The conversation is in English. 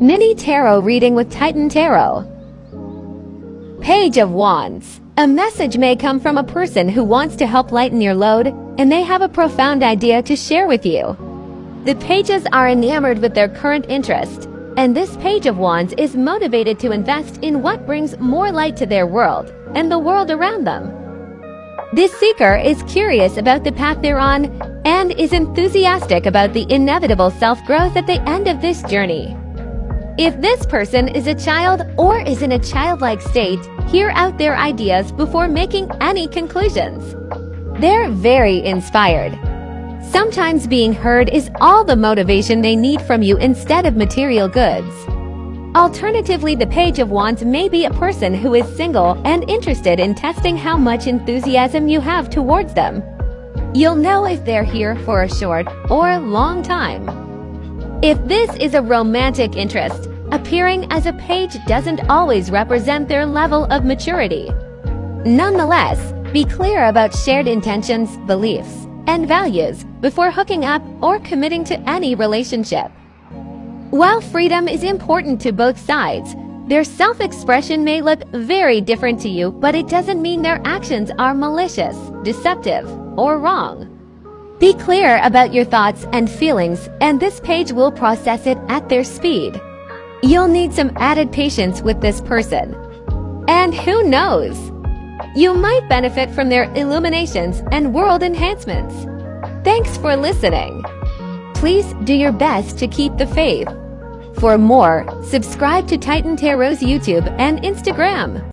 Mini Tarot reading with Titan Tarot. Page of Wands. A message may come from a person who wants to help lighten your load, and they have a profound idea to share with you. The pages are enamored with their current interest, and this Page of Wands is motivated to invest in what brings more light to their world and the world around them. This seeker is curious about the path they're on and is enthusiastic about the inevitable self-growth at the end of this journey. If this person is a child or is in a childlike state, hear out their ideas before making any conclusions. They're very inspired. Sometimes being heard is all the motivation they need from you instead of material goods. Alternatively, the Page of Wands may be a person who is single and interested in testing how much enthusiasm you have towards them. You'll know if they're here for a short or long time. If this is a romantic interest, appearing as a page doesn't always represent their level of maturity. Nonetheless, be clear about shared intentions, beliefs, and values before hooking up or committing to any relationship. While freedom is important to both sides, their self-expression may look very different to you, but it doesn't mean their actions are malicious, deceptive, or wrong. Be clear about your thoughts and feelings, and this page will process it at their speed. You'll need some added patience with this person. And who knows? You might benefit from their illuminations and world enhancements. Thanks for listening. Please do your best to keep the faith. For more, subscribe to Titan Tarot's YouTube and Instagram.